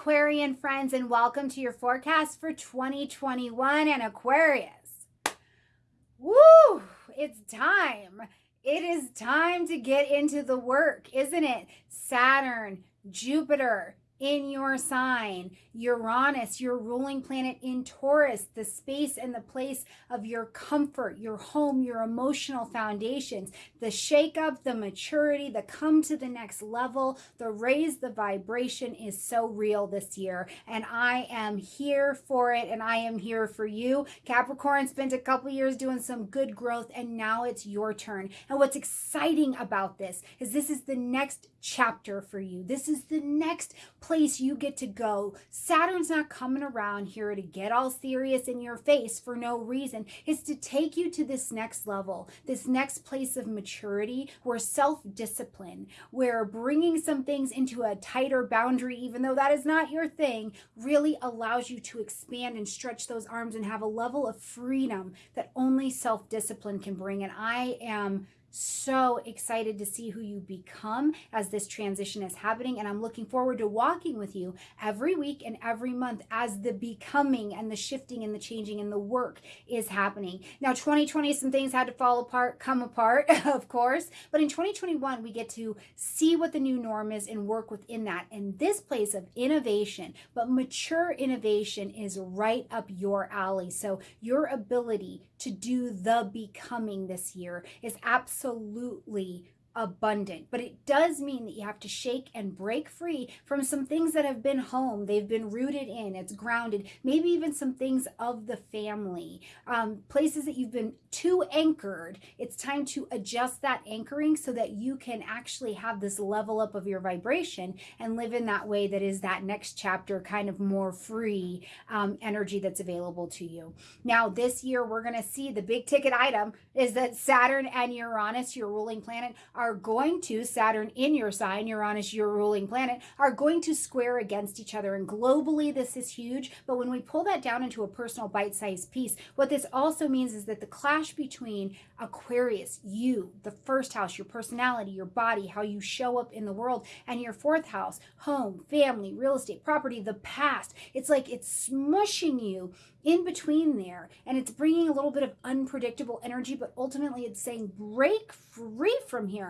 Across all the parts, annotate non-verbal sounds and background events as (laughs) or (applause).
Aquarian friends, and welcome to your forecast for 2021 and Aquarius. Woo! It's time. It is time to get into the work, isn't it? Saturn, Jupiter, in your sign. Uranus, your ruling planet in Taurus, the space and the place of your comfort, your home, your emotional foundations, the shakeup, the maturity, the come to the next level, the raise the vibration is so real this year. And I am here for it and I am here for you. Capricorn spent a couple years doing some good growth and now it's your turn. And what's exciting about this is this is the next chapter for you. This is the next place you get to go. Saturn's not coming around here to get all serious in your face for no reason. It's to take you to this next level, this next place of maturity where self-discipline, where bringing some things into a tighter boundary, even though that is not your thing, really allows you to expand and stretch those arms and have a level of freedom that only self-discipline can bring. And I am so excited to see who you become as this transition is happening. And I'm looking forward to walking with you every week and every month as the becoming and the shifting and the changing and the work is happening. Now, 2020, some things had to fall apart, come apart, (laughs) of course. But in 2021, we get to see what the new norm is and work within that. And this place of innovation, but mature innovation is right up your alley. So your ability to do the becoming this year is absolutely absolutely abundant. But it does mean that you have to shake and break free from some things that have been home. They've been rooted in, it's grounded, maybe even some things of the family, um, places that you've been too anchored. It's time to adjust that anchoring so that you can actually have this level up of your vibration and live in that way that is that next chapter kind of more free um, energy that's available to you. Now, this year, we're going to see the big ticket item is that Saturn and Uranus, your ruling planet, are going to, Saturn in your sign, Uranus, your ruling planet, are going to square against each other. And globally, this is huge. But when we pull that down into a personal bite-sized piece, what this also means is that the clash between Aquarius, you, the first house, your personality, your body, how you show up in the world, and your fourth house, home, family, real estate, property, the past, it's like it's smushing you in between there and it's bringing a little bit of unpredictable energy but ultimately it's saying break free from here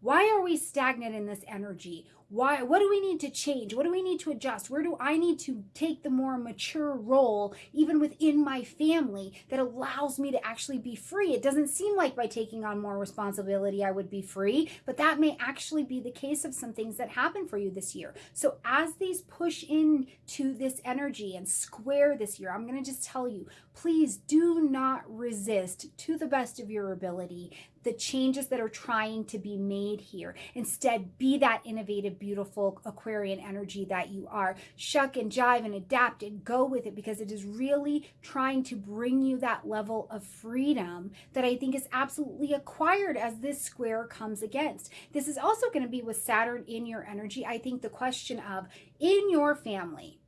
why are we stagnant in this energy? Why what do we need to change? What do we need to adjust? Where do i need to take the more mature role even within my family that allows me to actually be free? It doesn't seem like by taking on more responsibility i would be free but that may actually be the case of some things that happen for you this year. So as these push into this energy and square this year i'm going to just tell you please do not resist to the best of your ability the changes that are trying to be made here. Instead, be that innovative, beautiful Aquarian energy that you are. Shuck and jive and adapt and go with it because it is really trying to bring you that level of freedom that I think is absolutely acquired as this square comes against. This is also going to be with Saturn in your energy. I think the question of in your family,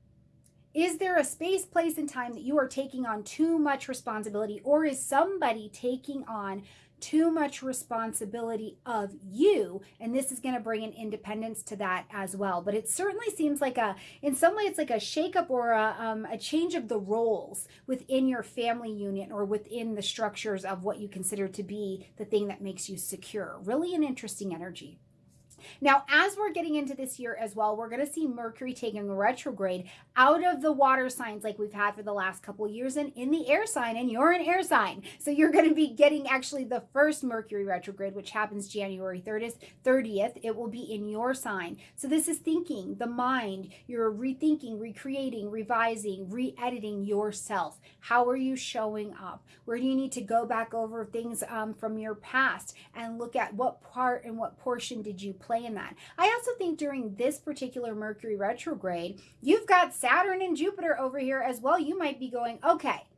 is there a space, place, and time that you are taking on too much responsibility, or is somebody taking on too much responsibility of you and this is going to bring an independence to that as well. But it certainly seems like a in some way it's like a shakeup or a, um, a change of the roles within your family unit or within the structures of what you consider to be the thing that makes you secure. Really an interesting energy now, as we're getting into this year as well, we're going to see Mercury taking retrograde out of the water signs like we've had for the last couple years and in the air sign, and you're an air sign. So you're going to be getting actually the first Mercury retrograde, which happens January 30th. 30th. It will be in your sign. So this is thinking, the mind. You're rethinking, recreating, revising, re-editing yourself. How are you showing up? Where do you need to go back over things um, from your past and look at what part and what portion did you play play in that. I also think during this particular Mercury retrograde, you've got Saturn and Jupiter over here as well. You might be going, okay,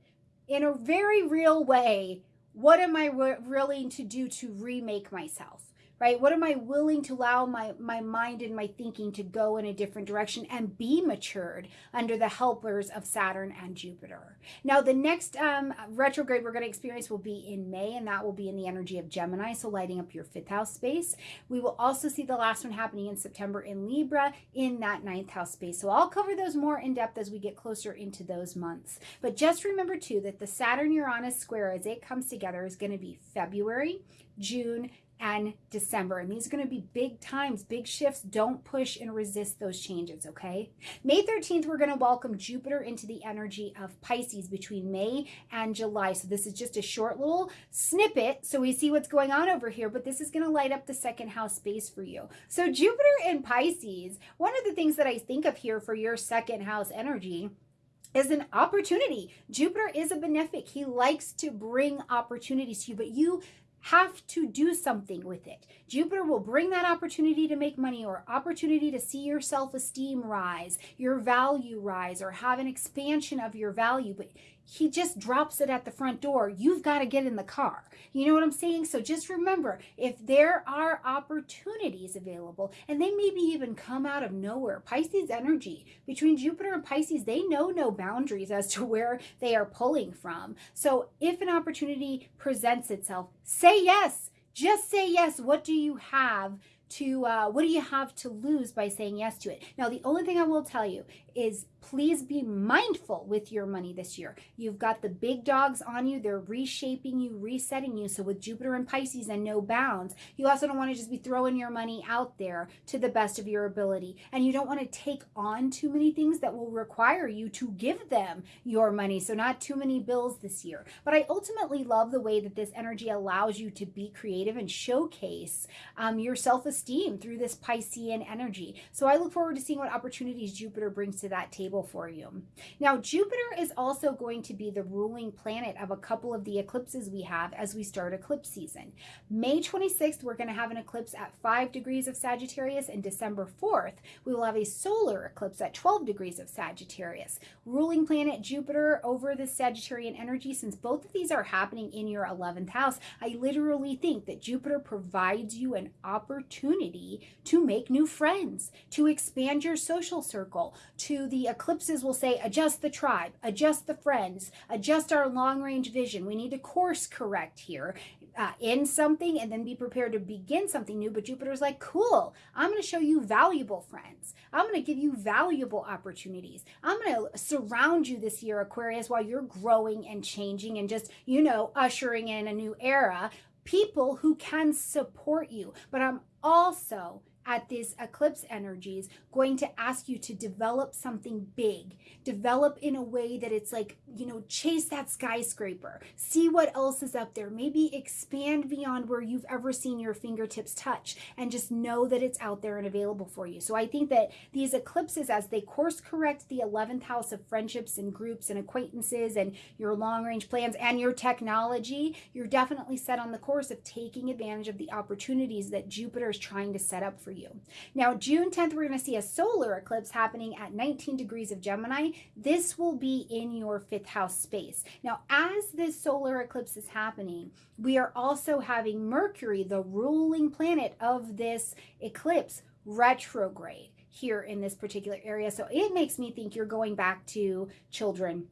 in a very real way, what am I willing to do to remake myself? Right? What am I willing to allow my, my mind and my thinking to go in a different direction and be matured under the helpers of Saturn and Jupiter? Now, the next um, retrograde we're going to experience will be in May, and that will be in the energy of Gemini, so lighting up your fifth house space. We will also see the last one happening in September in Libra in that ninth house space. So I'll cover those more in depth as we get closer into those months. But just remember too that the Saturn Uranus square as it comes together is going to be February, June, and December. And these are going to be big times, big shifts. Don't push and resist those changes, okay? May 13th, we're going to welcome Jupiter into the energy of Pisces between May and July. So this is just a short little snippet so we see what's going on over here, but this is going to light up the second house space for you. So Jupiter in Pisces, one of the things that I think of here for your second house energy is an opportunity. Jupiter is a benefic. He likes to bring opportunities to you, but you have to do something with it. Jupiter will bring that opportunity to make money or opportunity to see your self-esteem rise, your value rise, or have an expansion of your value. But he just drops it at the front door. You've got to get in the car. You know what I'm saying? So just remember, if there are opportunities available, and they maybe even come out of nowhere, Pisces energy, between Jupiter and Pisces, they know no boundaries as to (laughs) where they are pulling from. So if an opportunity presents itself, say yes. Just say yes. What do you have to uh, what do you have to lose by saying yes to it? Now, the only thing I will tell you is please be mindful with your money this year. You've got the big dogs on you. They're reshaping you, resetting you. So with Jupiter and Pisces and no bounds, you also don't want to just be throwing your money out there to the best of your ability. And you don't want to take on too many things that will require you to give them your money. So not too many bills this year. But I ultimately love the way that this energy allows you to be creative and showcase um, your self-esteem through this Piscean energy. So I look forward to seeing what opportunities Jupiter brings to that table for you. Now, Jupiter is also going to be the ruling planet of a couple of the eclipses we have as we start eclipse season. May 26th, we're going to have an eclipse at 5 degrees of Sagittarius, and December 4th, we will have a solar eclipse at 12 degrees of Sagittarius. Ruling planet Jupiter over the Sagittarian energy, since both of these are happening in your 11th house, I literally think that Jupiter provides you an opportunity to make new friends, to expand your social circle, to the eclipses will say adjust the tribe, adjust the friends, adjust our long range vision. We need to course correct here, uh, something and then be prepared to begin something new. But Jupiter's like, cool, I'm going to show you valuable friends. I'm going to give you valuable opportunities. I'm going to surround you this year, Aquarius, while you're growing and changing and just, you know, ushering in a new era. People who can support you. But I'm also at this eclipse energies going to ask you to develop something big. Develop in a way that it's like you know chase that skyscraper see what else is up there maybe expand beyond where you've ever seen your fingertips touch and just know that it's out there and available for you so i think that these eclipses as they course correct the 11th house of friendships and groups and acquaintances and your long range plans and your technology you're definitely set on the course of taking advantage of the opportunities that jupiter is trying to set up for you. Now, June 10th, we're going to see a solar eclipse happening at 19 degrees of Gemini. This will be in your fifth house space. Now, as this solar eclipse is happening, we are also having Mercury, the ruling planet of this eclipse, retrograde here in this particular area. So it makes me think you're going back to children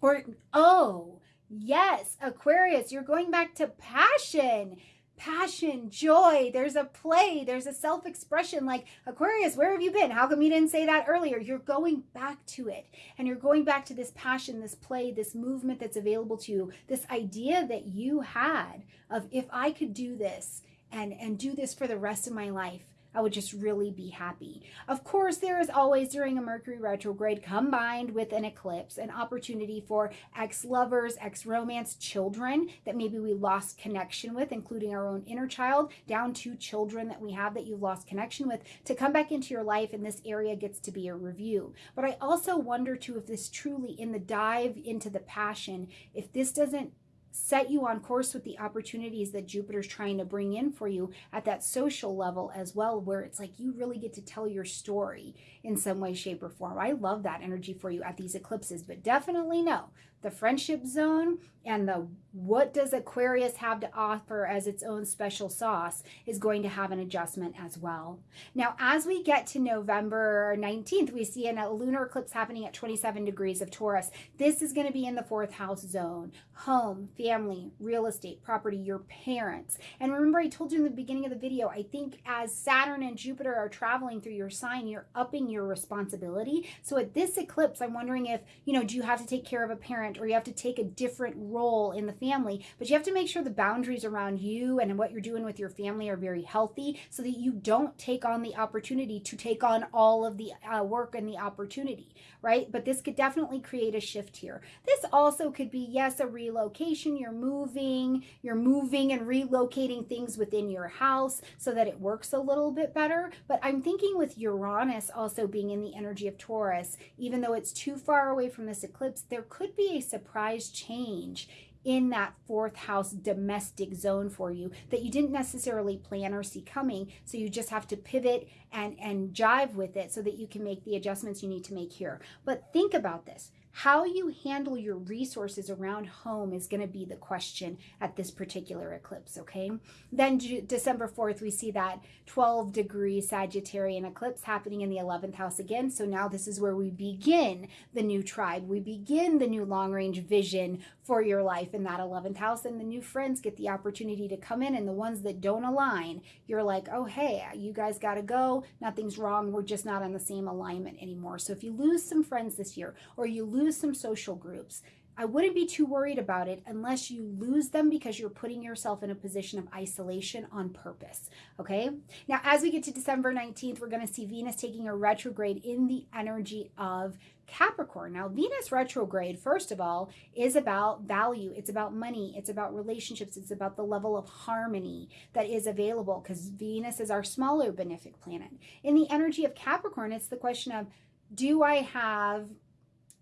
or, oh, yes, Aquarius, you're going back to passion passion, joy. There's a play, there's a self expression. Like, Aquarius, where have you been? How come you didn't say that earlier? You're going back to it. And you're going back to this passion, this play, this movement that's available to you, this idea that you had of if I could do this and, and do this for the rest of my life, I would just really be happy. Of course, there is always during a Mercury retrograde combined with an eclipse an opportunity for ex-lovers, ex-romance, children that maybe we lost connection with, including our own inner child, down to children that we have that you've lost connection with, to come back into your life and this area gets to be a review. But I also wonder too if this truly, in the dive into the passion, if this doesn't set you on course with the opportunities that Jupiter's trying to bring in for you at that social level as well, where it's like you really get to tell your story in some way, shape, or form. I love that energy for you at these eclipses, but definitely know the friendship zone and the what does Aquarius have to offer as its own special sauce is going to have an adjustment as well. Now, as we get to November 19th, we see a lunar eclipse happening at 27 degrees of Taurus. This is going to be in the fourth house zone home, family, real estate, property, your parents. And remember, I told you in the beginning of the video, I think as Saturn and Jupiter are traveling through your sign, you're upping your responsibility. So at this eclipse, I'm wondering if, you know, do you have to take care of a parent or you have to take a different role in the family? But you have to make sure the boundaries around you and what you're doing with your family are very healthy so that you don't take on the opportunity to take on all of the uh, work and the opportunity, right? But this could definitely create a shift here. This also could be, yes, a relocation. You're moving, you're moving and relocating things within your house so that it works a little bit better. But I'm thinking with Uranus also being in the energy of Taurus, even though it's too far away from this eclipse, there could be a surprise change in that fourth house domestic zone for you that you didn't necessarily plan or see coming. So you just have to pivot and, and jive with it so that you can make the adjustments you need to make here. But think about this. How you handle your resources around home is going to be the question at this particular eclipse, okay? Then December 4th, we see that 12 degree Sagittarian eclipse happening in the 11th house again. So now this is where we begin the new tribe. We begin the new long range vision for your life in that 11th house. And the new friends get the opportunity to come in. And the ones that don't align, you're like, oh, hey, you guys got to go. Nothing's wrong. We're just not on the same alignment anymore. So if you lose some friends this year or you lose lose some social groups. I wouldn't be too worried about it unless you lose them because you're putting yourself in a position of isolation on purpose. Okay. Now, as we get to December 19th, we're going to see Venus taking a retrograde in the energy of Capricorn. Now, Venus retrograde, first of all, is about value. It's about money. It's about relationships. It's about the level of harmony that is available because Venus is our smaller benefic planet. In the energy of Capricorn, it's the question of do I have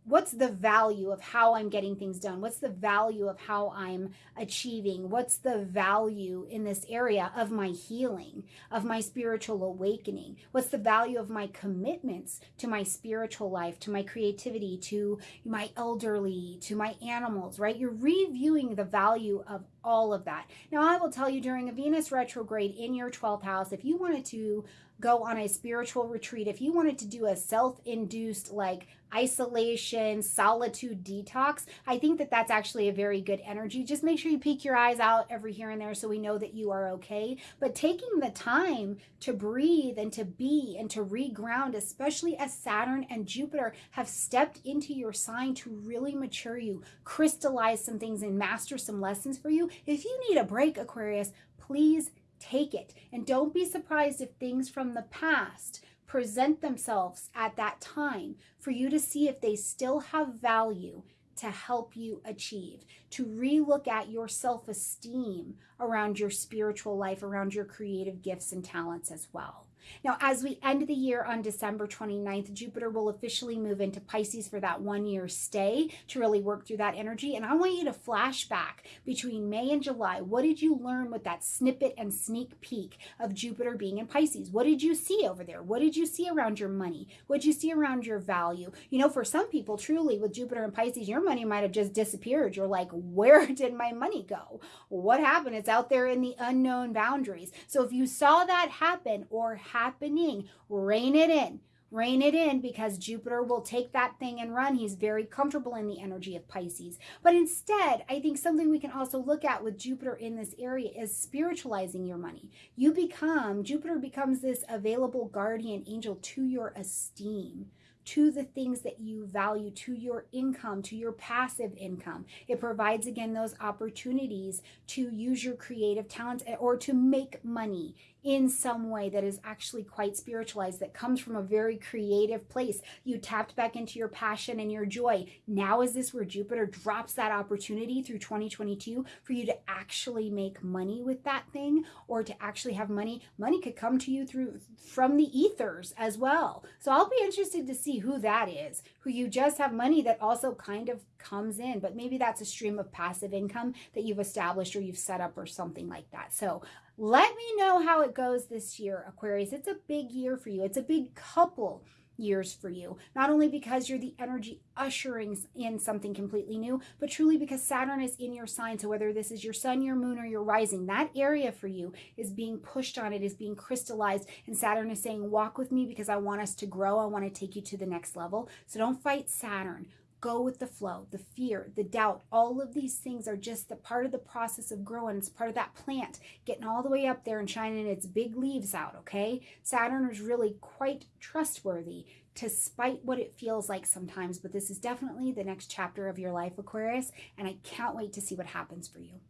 what's the value of how I'm getting things done? What's the value of how I'm achieving? What's the value in this area of my healing, of my spiritual awakening? What's the value of my commitments to my spiritual life, to my creativity, to my elderly, to my animals, right? You're reviewing the value of all of that. Now, I will tell you during a Venus retrograde in your 12th house, if you wanted to go on a spiritual retreat, if you wanted to do a self induced, like isolation, solitude detox, I think that that's actually a very good energy. Just make sure you peek your eyes out every here and there so we know that you are okay. But taking the time to breathe and to be and to reground, especially as Saturn and Jupiter have stepped into your sign to really mature you, crystallize some things, and master some lessons for you. If you need a break, Aquarius, please take it. And don't be surprised if things from the past present themselves at that time for you to see if they still have value to help you achieve, to relook at your self esteem around your spiritual life, around your creative gifts and talents as well. Now, as we end the year on December 29th, Jupiter will officially move into Pisces for that one year stay to really work through that energy. And I want you to flash back between May and July. What did you learn with that snippet and sneak peek of Jupiter being in Pisces? What did you see over there? What did you see around your money? What did you see around your value? You know, for some people, truly with Jupiter and Pisces, your money might have just disappeared. You're like, (laughs) where did my money go? What happened? It's out there in the unknown boundaries. So if you saw that happen or happening. Rein it in. Rein it in because Jupiter will take that thing and run. He's very comfortable in the energy of Pisces. But instead, I think something we can also look at with Jupiter in this area is spiritualizing your money. You become, Jupiter becomes this available guardian angel to your esteem to the things that you value, to your income, to your passive income. It provides, again, those opportunities to use your creative talents or to make money in some way that is actually quite spiritualized, that comes from a very creative place. You tapped back into your passion and your joy. Now is this where Jupiter drops that opportunity through 2022 for you to actually make money with that thing or to actually have money. Money could come to you through from the ethers as well. So I'll be interested to see who that is, who you just have money that also kind of comes in, but maybe that's a stream of passive income that you've established or you've set up or something like that. So Let me know how it goes this year, Aquarius. It's a big year for you. It's a big couple years for you. Not only because you're the energy ushering in something completely new, but truly because Saturn is in your sign. So whether this is your sun, your moon, or your rising, that area for you is being pushed on, it is being crystallized. And Saturn is saying, walk with me because I want us to grow. I want to take you to the next level. So don't fight Saturn go with the flow, the fear, the doubt, all of these things are just the part of the process of growing. It's part of that plant getting all the way up there and shining its big leaves out, okay? Saturn is really quite trustworthy despite what it feels like sometimes, but this is definitely the next chapter of your life, Aquarius, and I can't wait to see what happens for you.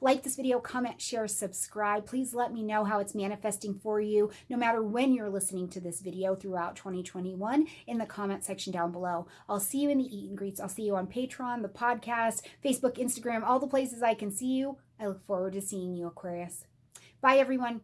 Like this video, comment, share, subscribe. Please let me know how it's manifesting for you, no matter when you're listening to this video throughout 2021 in the comment section down below. I'll see you in the eat and greets. I'll see you on Patreon, the podcast, Facebook, Instagram, all the places I can see you. I look forward to seeing you, Aquarius. Bye, everyone.